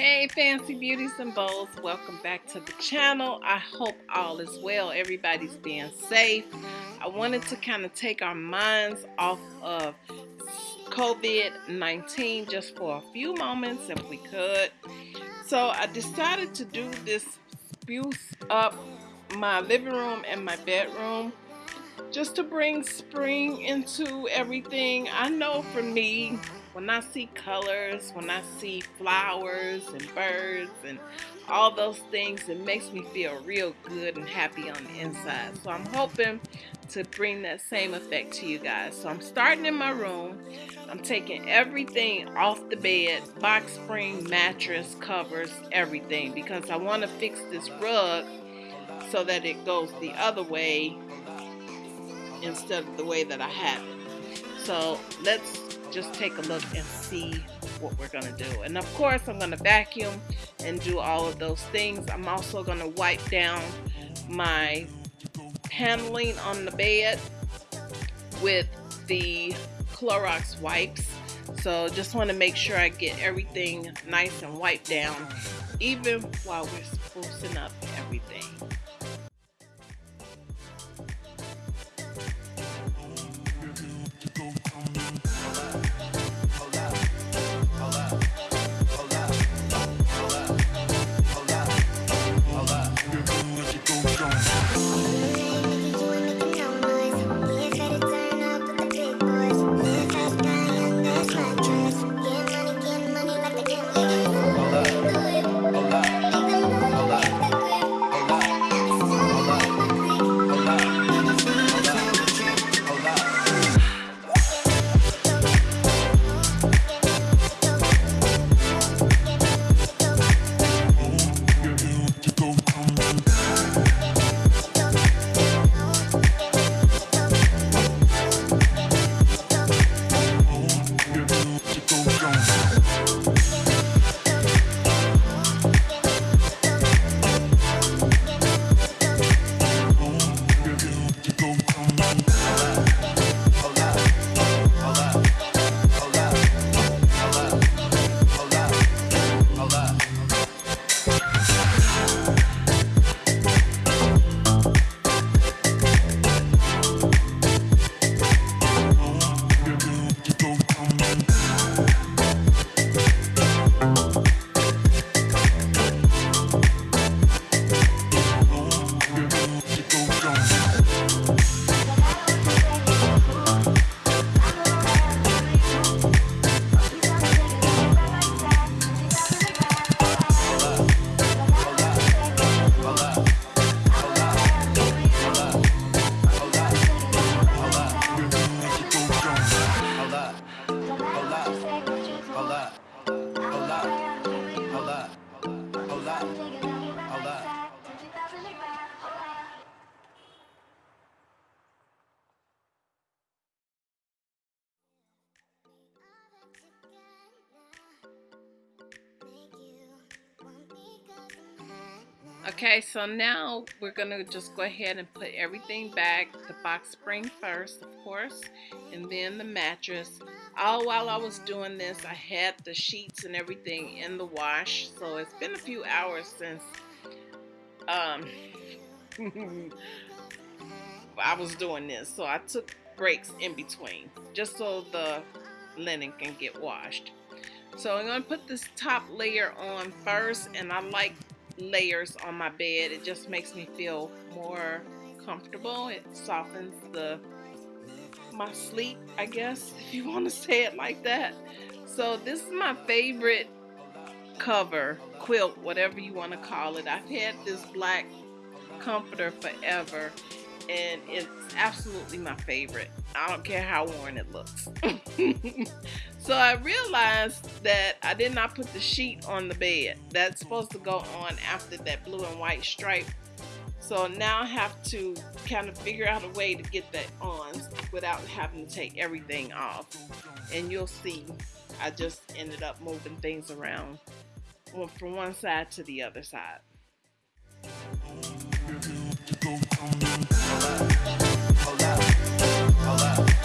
Hey fancy beauties and bows welcome back to the channel. I hope all is well everybody's being safe. I wanted to kind of take our minds off of COVID-19 just for a few moments if we could. So I decided to do this spruce up my living room and my bedroom just to bring spring into everything. I know for me when I see colors, when I see flowers and birds and all those things, it makes me feel real good and happy on the inside. So I'm hoping to bring that same effect to you guys. So I'm starting in my room. I'm taking everything off the bed, box spring, mattress, covers, everything because I want to fix this rug so that it goes the other way instead of the way that I have it. So let's just take a look and see what we're going to do. And of course, I'm going to vacuum and do all of those things. I'm also going to wipe down my paneling on the bed with the Clorox wipes. So just want to make sure I get everything nice and wiped down even while we're sprucing up everything. Okay, so now we're going to just go ahead and put everything back. The box spring first, of course, and then the mattress. All while I was doing this, I had the sheets and everything in the wash. So it's been a few hours since um, I was doing this. So I took breaks in between just so the linen can get washed. So I'm going to put this top layer on first and I like layers on my bed. It just makes me feel more comfortable. It softens the my sleep, I guess, if you want to say it like that. So this is my favorite cover, quilt, whatever you want to call it. I've had this black comforter forever and it's absolutely my favorite. I don't care how worn it looks. so I realized that I did not put the sheet on the bed. That's supposed to go on after that blue and white stripe. So now I have to kind of figure out a way to get that on without having to take everything off. And you'll see I just ended up moving things around from one side to the other side. And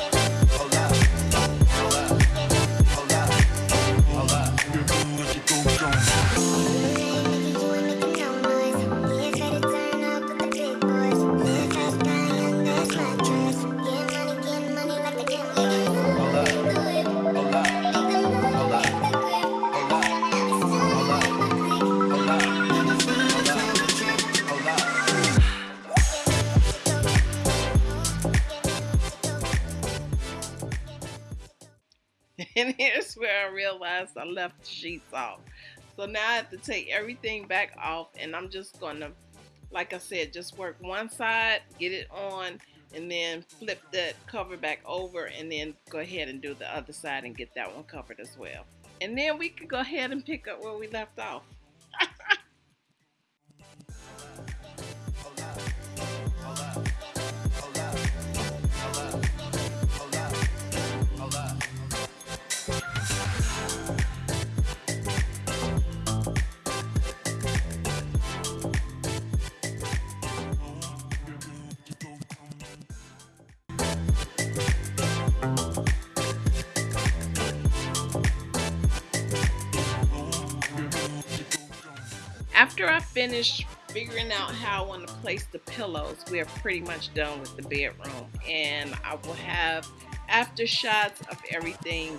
I realized I left the sheets off. So now I have to take everything back off and I'm just gonna, like I said, just work one side, get it on, and then flip that cover back over and then go ahead and do the other side and get that one covered as well. And then we can go ahead and pick up where we left off. After I finish figuring out how I want to place the pillows, we are pretty much done with the bedroom. And I will have after shots of everything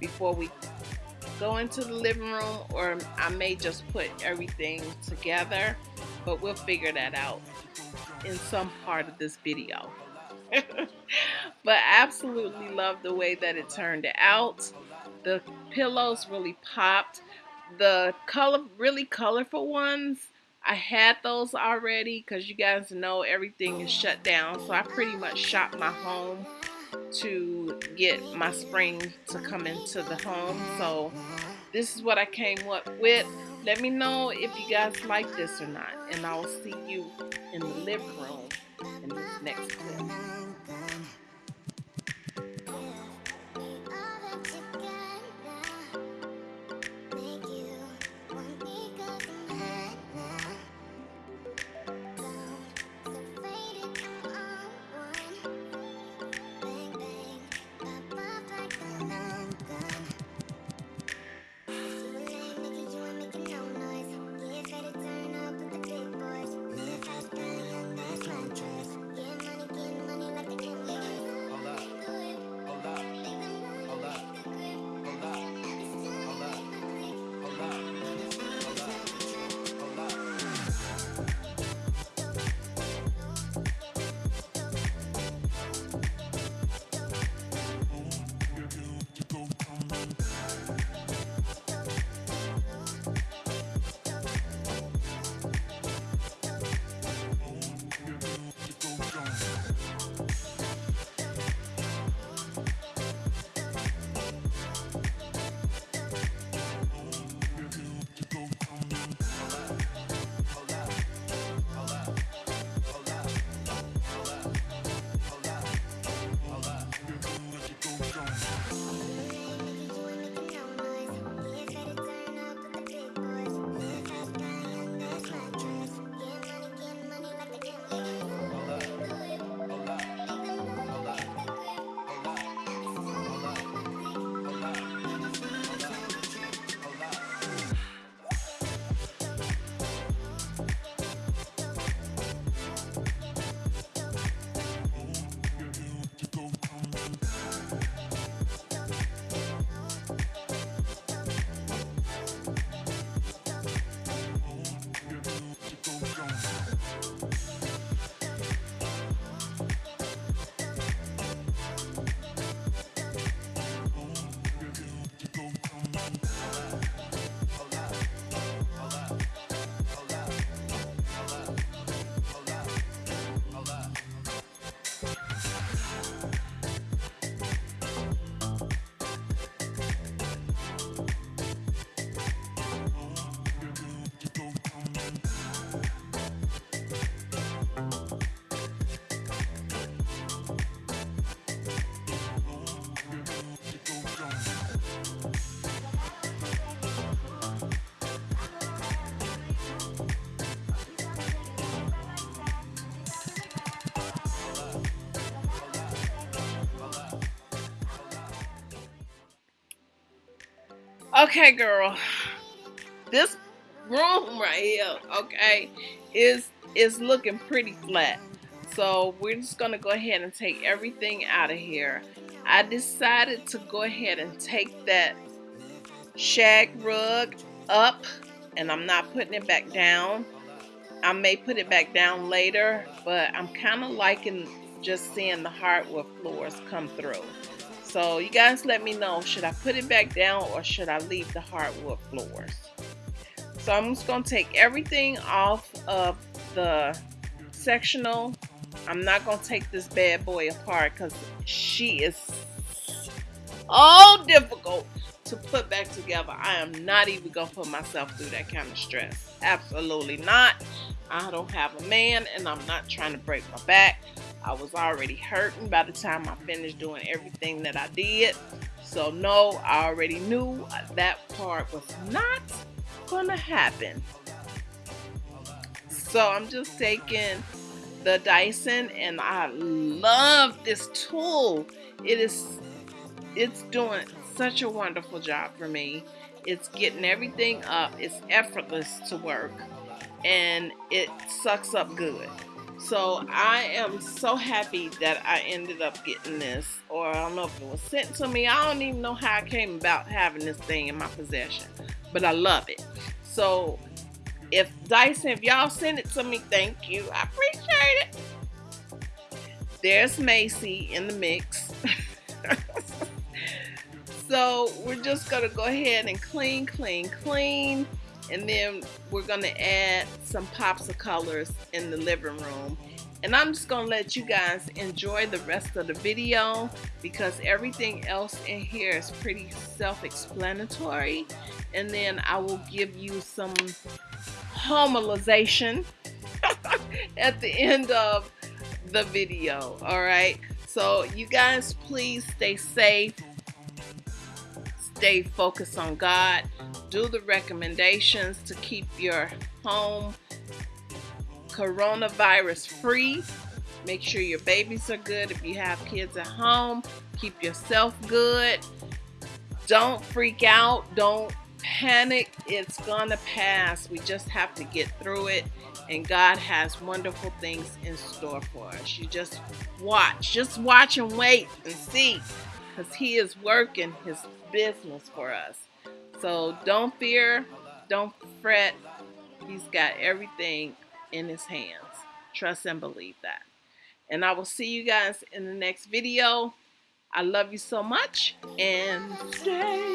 before we go into the living room or I may just put everything together but we'll figure that out in some part of this video. But absolutely love the way that it turned out. The pillows really popped the color really colorful ones I had those already because you guys know everything is shut down so I pretty much shopped my home to get my spring to come into the home. So this is what I came up with. Let me know if you guys like this or not and I'll see you in the living room in this next clip Okay, girl. This room right here, okay, is is looking pretty flat. So we're just gonna go ahead and take everything out of here. I decided to go ahead and take that shag rug up and I'm not putting it back down. I may put it back down later, but I'm kind of liking just seeing the hardwood floors come through. So you guys let me know, should I put it back down or should I leave the hardwood floors? So I'm just going to take everything off of the sectional. I'm not going to take this bad boy apart because she is so difficult to put back together. I am not even going to put myself through that kind of stress. Absolutely not. I don't have a man and I'm not trying to break my back. I was already hurting by the time I finished doing everything that I did. So no, I already knew that part was not gonna happen. So I'm just taking the Dyson and I love this tool. It is it's doing such a wonderful job for me. It's getting everything up. It's effortless to work and it sucks up good. So I am so happy that I ended up getting this, or I don't know if it was sent to me. I don't even know how I came about having this thing in my possession, but I love it. So if Dyson, if y'all send it to me, thank you. I appreciate it. There's Macy in the mix. so we're just gonna go ahead and clean, clean, clean and then we're to add some pops of colors in the living room. And I'm just to let you guys enjoy the rest of the video because everything else in here is pretty self-explanatory. And then I will give you some homelization at the end of the video alright so you guys please stay safe stay focused on God do the recommendations to keep your home coronavirus free. Make sure your babies are good. If you have kids at home, keep yourself good. Don't freak out. Don't panic. It's going to pass. We just have to get through it. And God has wonderful things in store for us. You just watch. Just watch and wait and see. Because He is working His business for us. So don't fear, don't fret. He's got everything in his hands. Trust and believe that. And I will see you guys in the next video. I love you so much and stay.